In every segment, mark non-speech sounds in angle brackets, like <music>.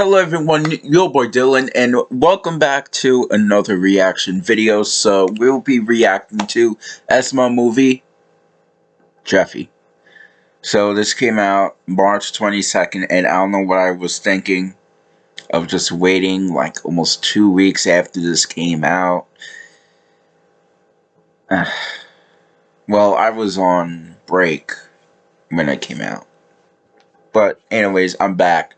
Hello everyone, your boy Dylan, and welcome back to another reaction video. So, we'll be reacting to SML movie, Jeffy. So, this came out March 22nd, and I don't know what I was thinking of just waiting like almost two weeks after this came out. <sighs> well, I was on break when it came out. But anyways, I'm back.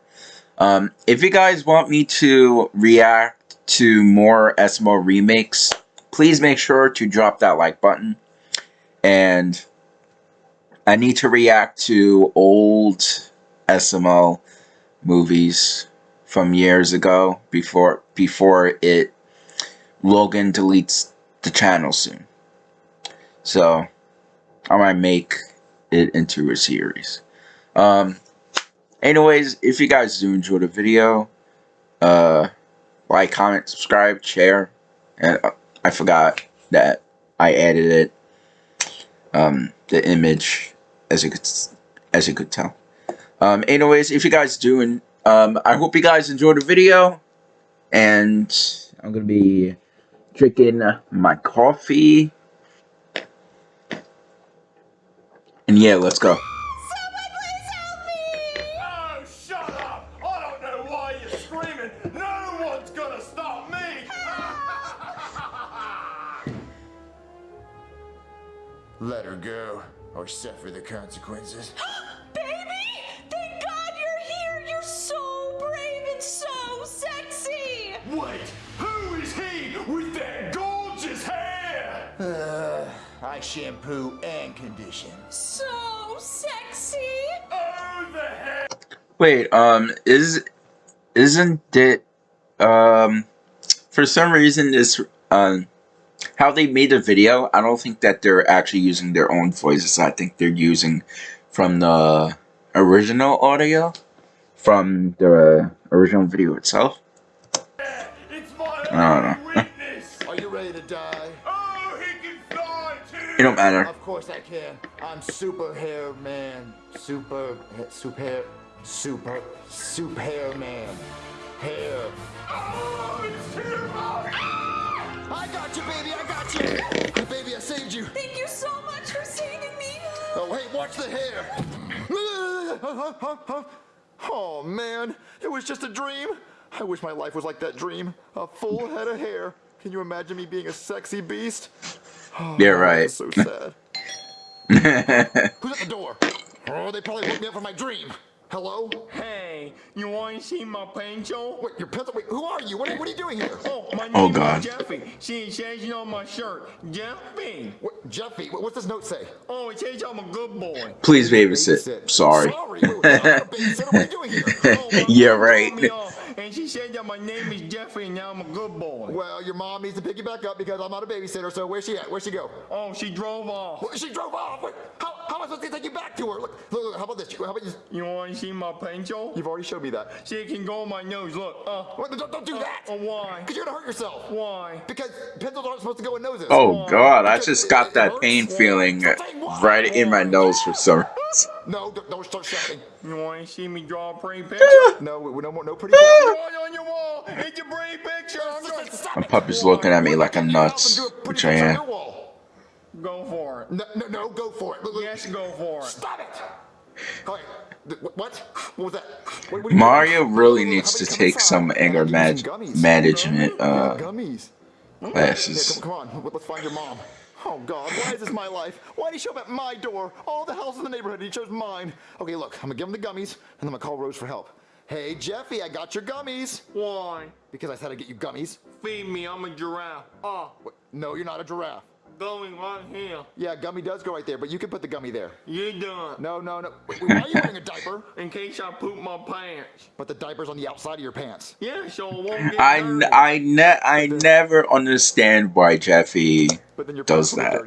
Um, if you guys want me to react to more SML remakes, please make sure to drop that like button. And I need to react to old SML movies from years ago before before it Logan deletes the channel soon. So I might make it into a series. Um, Anyways, if you guys do enjoy the video, uh, like, comment, subscribe, share. And uh, I forgot that I added it, um, the image, as you could, as you could tell. Um, anyways, if you guys do, and um, I hope you guys enjoy the video. And I'm gonna be drinking my coffee. And yeah, let's go. Let her go, or suffer the consequences. <gasps> Baby! Thank God you're here! You're so brave and so sexy! Wait, who is he with that gorgeous hair? Uh, I shampoo and condition. So sexy! Oh, the hair! Wait, um, is, isn't it, um, for some reason this, um, how they made the video, I don't think that they're actually using their own voices. I think they're using from the original audio, from the original video itself. It's my I don't know. <laughs> Are you ready to die? Oh, he can fly too! It don't matter. Of course I can. I'm super hair man. Super, super, super, super hair man. Hair. Oh, got you, baby, I got you. baby, I saved you. Thank you so much for saving me. Oh, hey, watch the hair. oh, man, it was just a dream. I wish my life was like that dream. A full head of hair. Can you imagine me being a sexy beast? Oh, yeah, right. so sad. <laughs> Who's at the door? Oh, they probably woke me up from my dream. Hello? Hey, you want to see my pencil? Wait, your pencil? Wait, who are you? What are, what are you doing here? Oh, my oh, name oh, God. is Jeffy. See, it says on my shirt, Jeffy. What, Jeffy? What, what's this note say? Oh, it says I'm a good boy. Please babysit. babysit. Sorry. Sorry. Wait, wait, what are you doing here? <laughs> Oh, yeah, right and she said that my name is Jeffrey and now I'm a good boy. Well, your mom needs to pick you back up because I'm not a babysitter, so where's she at? Where'd she go? Oh, she drove off. Well, she drove off? Wait, how, how am I supposed to take you back to her? Look, look, look how about this? How about you? You want to see my pencil? You've already showed me that. See, it can go on my nose, look. Uh, what, don't, don't do uh, that. Uh, why? Because you're going to hurt yourself. Why? Because pencils aren't supposed to go in noses. Oh, why? God, because I just got that pain feeling right in my nose for some <laughs> reason. No, don't, don't start shouting. You want to see me draw a pretty <laughs> picture? no, no more, no pretty <laughs> picture. On your wall. It's a pretty picture. My puppy's looking at me like I'm nuts, which I am. Go for it. No, no, no, go for it. Look, look. Yes, go for it. Stop it. All right. What? What was that? What, what Mario really needs to take some anger mag management uh, classes. come on, let's find your mom. Oh God, why is this my life? Why did he show up at my door? All the houses in the neighborhood, he chose mine. Okay, look, I'm gonna give him the gummies, and I'm gonna call Rose for help. Hey, Jeffy, I got your gummies. Why? Because I said I'd get you gummies. Feed me, I'm a giraffe. Oh. No, you're not a giraffe. Gummy right here. Yeah, gummy does go right there, but you can put the gummy there. You done. No, no, no. Wait, why are you wearing a diaper? <laughs> In case I poop my pants. But the diaper's on the outside of your pants. Yeah, so it won't get I, dirty. I, ne I never understand why Jeffy does that.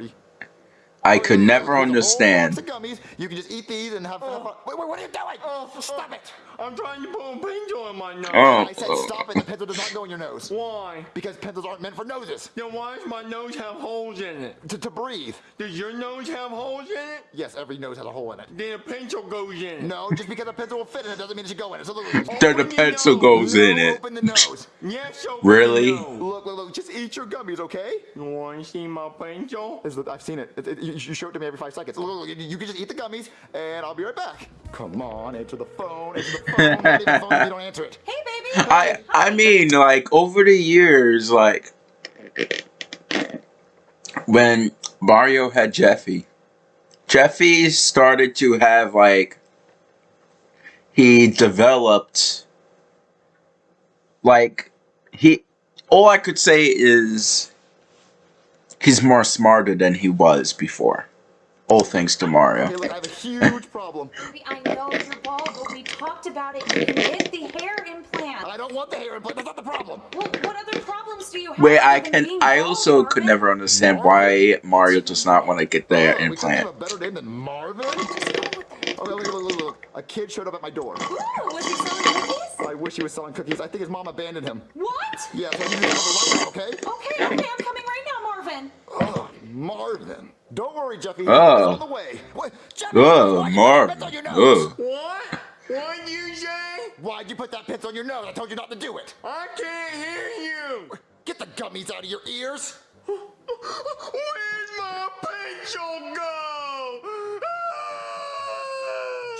I could never understand. Gummies. You can just eat these and have, have fun. Wait, wait, what are you doing? Oh, Stop it. I'm trying to put a pencil in my nose. Oh. I said stop it. The pencil does not go in your nose. Why? Because pencils aren't meant for noses. Then why does my nose have holes in it? To, to breathe. Does your nose have holes in it? Yes, every nose has a hole in it. Then a pencil goes in it. No, just because a pencil will fit in it doesn't mean it should go in it. So look, look, look. Then the pencil nose. goes in No, it. Open the nose. <laughs> Yes, open Really? your nose. Look, look, look. Just eat your gummies, okay? You want to see my pencil? This I've seen it. It- it- You you show it to me every five seconds. Look, look, look, you can just eat the gummies, and I'll be right back. Come on, answer the phone. Answer the phone. Not phone if don't answer it. Hey, baby. <laughs> I I mean, like over the years, like when Mario had Jeffy, Jeffy started to have like he developed like he all I could say is he's more smarter than he was before. All thanks to Mario. Okay, I have a huge problem. <laughs> I know you're bald, but we talked about it. You can get the hair implant. I don't want the hair implant. That's not the problem. Well, what other problems do you have? Wait, I can. I bald, also could never understand why Mario does not want to get the Oh, we implant. have a better name than Marvin? Oh, okay, look, look, look, look. A kid showed up at my door. Ooh, was he selling cookies? I wish he was selling cookies. I think his mom abandoned him. What? Yeah, so I need to come over okay? Okay, okay, I'm coming right now, Marvin. Oh, Marvin. Don't worry, Jeffy. Oh. It's on the way. What? Jeffy, Oh, why you put that Marvin. on your nose? Oh. What? What'd you say? Why'd you put that pencil on your nose? I told you not to do it. I can't hear you. Get the gummies out of your ears. Where's my pencil go?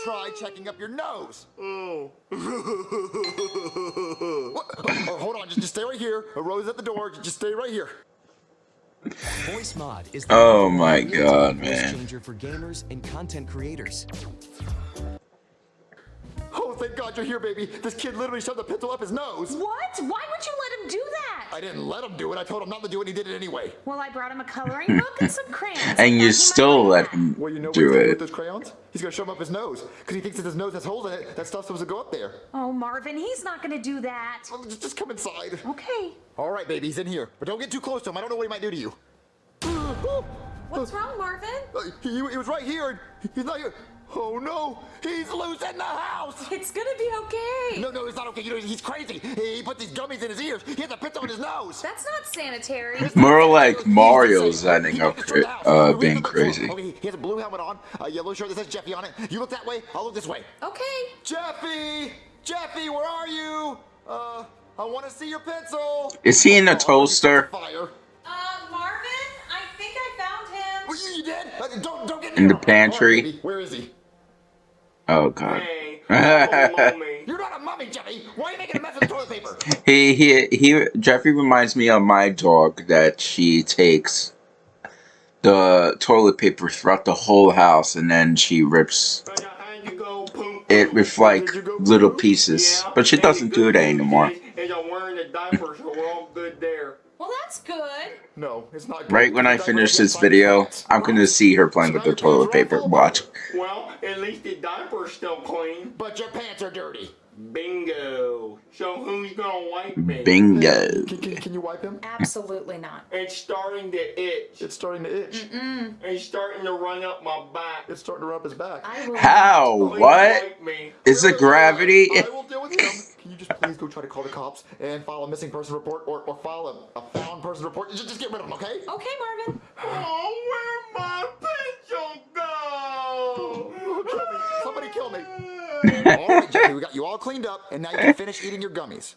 Try checking up your nose. Oh. What? Oh, oh, hold on, just, just stay right here. A rose at the door. Just stay right here. Voicemod is the Oh my one real-time God, voice man. changer for gamers and content creators. Oh, thank God you're here, baby. This kid literally shoved the pencil up his nose. What? Why would you let him do that? I didn't let him do it. I told him not to do it. and He did it anyway. Well, I brought him a coloring book and some crayons. I And you he still like let that. him Well, you know what do he's gonna with it. those crayons? He's gonna shove them up his nose because he thinks that his nose has holes in it. That stuff's supposed to go up there. Oh, Marvin, he's not gonna do that. Well, just, just come inside. Okay. All right, baby, he's in here, but don't get too close to him. I don't know what he might do to you. What's wrong, Marvin? He, he was right here. He's not here. Oh no, he's loose in the house. It's gonna be okay. No, no, it's not okay. You know, he's crazy. He, he put these gummies in his ears. He has a pencil in his nose. That's not sanitary. More like Mario's ending up destroyed the house. uh, being crazy. Okay, he has a blue helmet on, a yellow shirt that says Jeffy on it. You look that way, I'll look this way. Okay. Jeffy! Jeffy, where are you? Uh, I want to see your pencil. Is he in a Oh, toaster? Fire. Uh, Marvin, I think I found him. Well, you, you did? Uh, don't, don't get In the pantry? Where is he? Oh god. Hey, <laughs> oh. You're not a mummy, Jeffy. Why are you making a mess of toilet paper? <laughs> He he he. Jeffrey reminds me of my dog that she takes the toilet paper throughout the whole house and then she rips But I had to it with like little pieces. But she doesn't do that anymore. Well, that's good. No, it's not good. Right when I finish this video. I'm gonna see her playing with the toilet paper. Watch. Well, at least the diaper's still clean. But your pants are dirty. Bingo. So who's gonna wipe me? Bingo. Can, can, can you wipe him? Absolutely not. It's starting to itch. It's starting to itch. It's starting to run up my back. It's starting to rub his back. I will. How? Please What? me. Is it gravity? I will deal with him. Can you just please go try to call the cops and file a missing person report or, or file a, a found person report? Just, just get rid of him, okay? Okay, Marvin. Oh, where'd my pencil go? Somebody kill me. <laughs> all right, Jeffy, we got you all cleaned up, and now you can finish eating your gummies.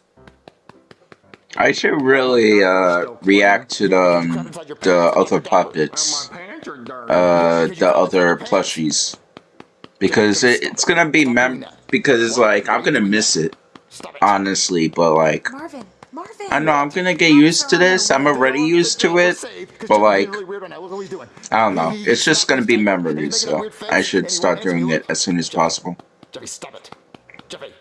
I should really uh react to the um, the other puppets, My pants are dirty. uh the other plushies, because it, it's gonna be mem because it's like I'm gonna miss it honestly, but like Marvin. Marvin. I know I'm gonna get used to this. I'm already used to it, but like I don't know. It's just gonna be memories, so I should start doing it as soon as possible. Jeffy, stop it. Jeffy.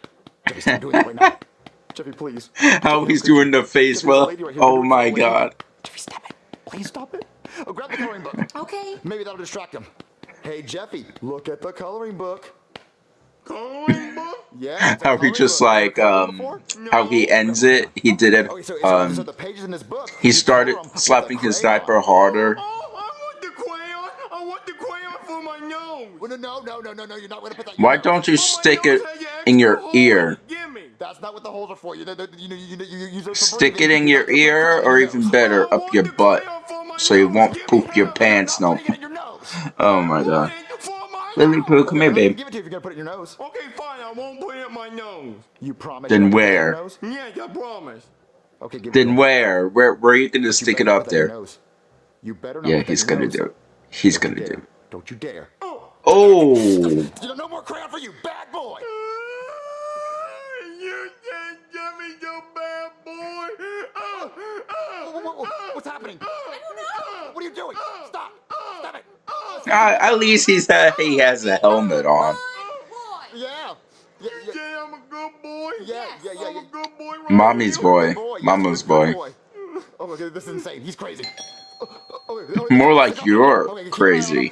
Jeffy, stop doing that right now. <laughs> Jeffy, please. How he's doing the face, Jeffy, well, right oh my lady. god. Jeffy, stop it. Please stop it. Oh, grab the coloring book. <laughs> Okay. Maybe that'll distract him. Hey, Jeffy, look at the coloring book. Coloring book? <laughs> Yeah. How he just book. like Have you heard it um before? how he ends it. He did it Okay, so, so, so um the pages in this book. he started color 'em with a slapping his diaper harder. Oh, I want the crayon. I want the crayon for my nose. nose. No, no, no, no, no. You're not going to put that. Why don't you Oh, stick it has an in your extra hole in ear? That's not what the holes are for. You, know, you, you, you, you use those for Stick it in your not gonna put ear, or even better, up your butt, crayon for my so you won't poop your pants no. Putting it in your nose. <laughs> Oh my god. want it for Lily nose. Poo, come here, I'll babe. Give it to you if you're gonna put it in your nose. Okay, fine. I won't put it in my nose. You promise. Then you're not gonna put it in where? your nose? I promise. Okay, give Then where? Where? Where are you gonna stick better it up put that in your there? You better not. Yeah, he's gonna nose. do it. He's Don't gonna do it. Don't you dare. Oh, oh. <laughs> You no more crayon for you, bad boy. Mm. You can't get me, you bad boy. Oh, oh, What- what- what- what's happening? I don't know. What are you doing? Stop! Stop it! uh, at least he's uh, he has a helmet on. Good boy. Yeah. Yeah, You yeah, say I'm a good boy? yeah, yeah, yeah. I'm yeah. a good boy, right? Mommy's You're a boy. good boy. Yes, Mama's you're a good boy. Oh, okay, this is insane. He's crazy. Oh, oh, oh, oh, More oh, like oh, you're okay, keep an eye on crazy.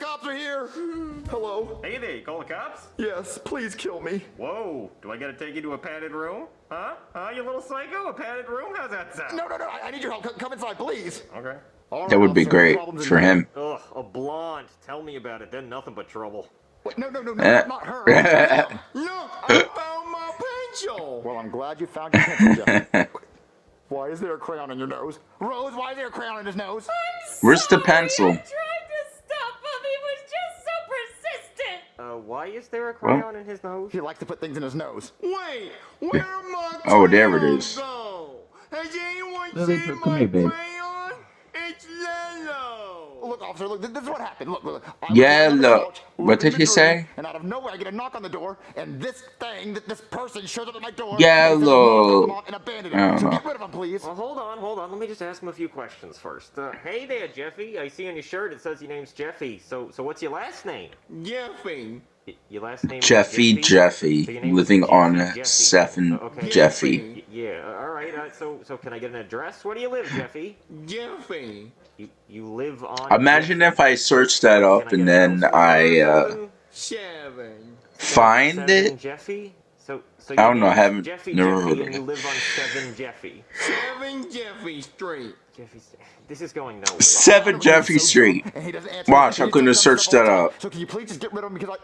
Cops are here. The cops are here. Hello. Hey there, you call the cops? Yes, please kill me. Whoa, do I gotta take you to a padded room? Huh? Huh, you little psycho? A padded room? How's that sound? No, no, no. I, I need your help. Come, come inside, please. Okay. All That right, would be great for him. Ugh, a blonde. Tell me about it. They're nothing but trouble. Wait, no, no, no, no, Eh. not her. <laughs> Look, I found my pencil. Well, I'm glad you found your pencil, Jeff. <laughs> Why is there a crayon on your nose? Rose, why is there a crayon on his nose? Where's the Sorry, pencil? Why is there a crayon in his nose? He likes to put things in his nose. Wait, where my Oh, there it crayons is. Go? Has anyone Lily, seen my here, babe. crayon? It's yellow. Look, officer, look, this, this is what happened. Look, look. I was lying on the Yellow. couch, What did he say? And out of nowhere, I get a knock on the door, and this thing, th- this person shows up at my door. Yellow. And, says, "Mom, and abandoned I him. don't So know. get rid of him, please. Well, hold on, hold on. Let me just ask him a few questions first. Uh, hey there, Jeffy. I see on your shirt it says your name's Jeffy. So, so what's your last name? Jeffy. Y- your last name is Jeffy Jeffy, So name living Jeffy on Jeffy. Seven Uh, okay. Jeffy. Y- yeah. all right. Uh, so, so can I get an address? Where do you live, Jeffy? Jeffy. You, you live on. Imagine Jeffy. if I search that up I and get then I uh. Seven. find Seven it. Jeffy. So, so I don't know, I haven't- Jeffy never Jeffy, heard of and you it. live on Seven Jeffy. Seven Jeffy Street. Jeffy, this is going nowhere. Seven Jeffy Street. dumb, and he doesn't answer Watch. I couldn't have searched that up. So can you please just get rid of him because I.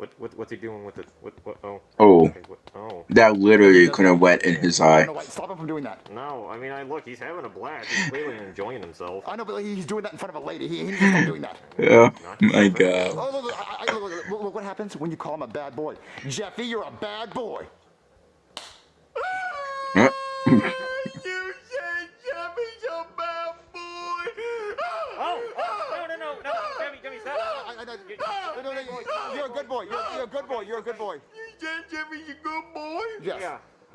What, what, what's he doing with it? What, what, oh. Oh, Okay, what, oh. that literally could have wet in his eye. don't know why. Stop him from doing that. No, I mean, I look, he's having a blast. He's <laughs> clearly enjoying himself. I know, but he's doing that in front of a lady. He, he needs to stop doing that. <laughs> Yeah. my god. Oh, look, look, I, I, look, look, look, look what happens when you call him a bad boy. Jeffy, you're a bad boy. <laughs>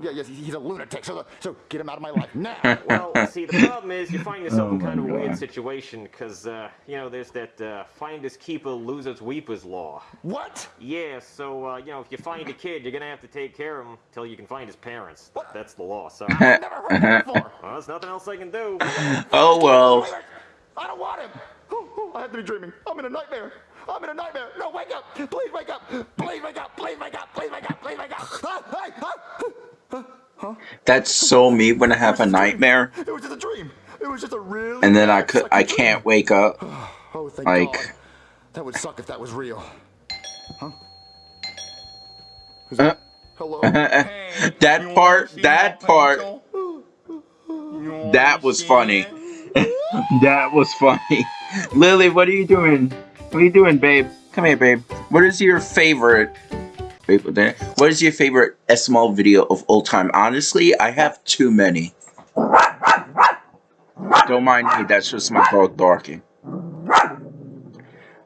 Yeah. Yeah, yes, he's a lunatic. So, so get him out of my life now. <laughs> Well, see, the problem is you find yourself <laughs> in Oh kind of a weird situation because, uh, you know, there's that uh, finders keeper, losers weepers law. what? Yeah, so, uh, you know, if you find a kid, you're going to have to take care of him till you can find his parents. That's the law, so. I've never heard that <laughs> before. Well, there's nothing else I can do. Oh well. I don't want him. Oh, oh, I have to be dreaming. I'm in a nightmare. I'm in a nightmare. No, wake up. Please wake up. Please wake up. Please wake up. Please wake up. Please wake up. Ah, hey, ah. That's so me when I have a nightmare It was just a dream. It was just a really. and then I could I can't wake up. Oh, thank like- God. That would suck if that was real. Huh? Who's Uh. Hello. <laughs> Hey, That part- that part- pencil? You wanna That was funny. <laughs> That was funny. Lily, what are you doing? What are you doing, babe? Come here, babe. What is your favorite? Wait, what is your favorite SML video of all time? Honestly, I have too many. Don't mind me. That's just my dog barking.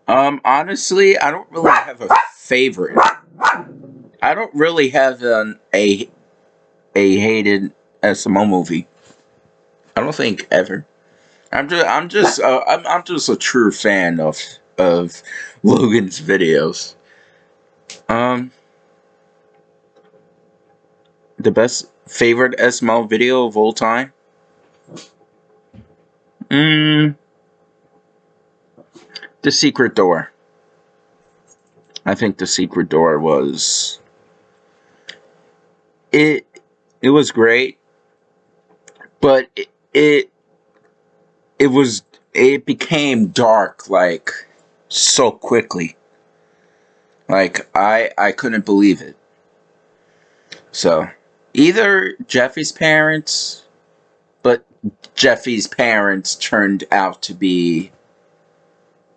Um, honestly, I don't really have a favorite. I don't really have an a a hated SML movie. I don't think ever. I'm just I'm just uh, I'm I'm just a true fan of of Logan's videos. Um the best favorite SML video of all time? Mm The Secret Door. I think The Secret Door was it it was great but it, it it was it became dark like so quickly. Like I I couldn't believe it. So either Jeffy's parents, but Jeffy's parents turned out to be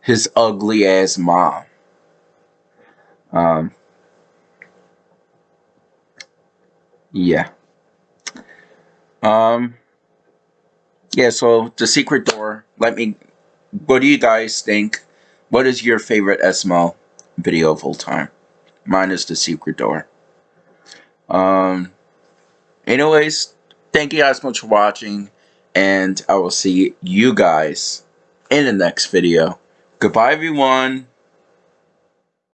his ugly ass mom. Um. Yeah. Um. Yeah. So the secret door. Let me. What do you guys think? What is your favorite SML video of all time? Mine is the secret door. Um. Anyways, thank you guys so much for watching, and I will see you guys in the next video. Goodbye, everyone.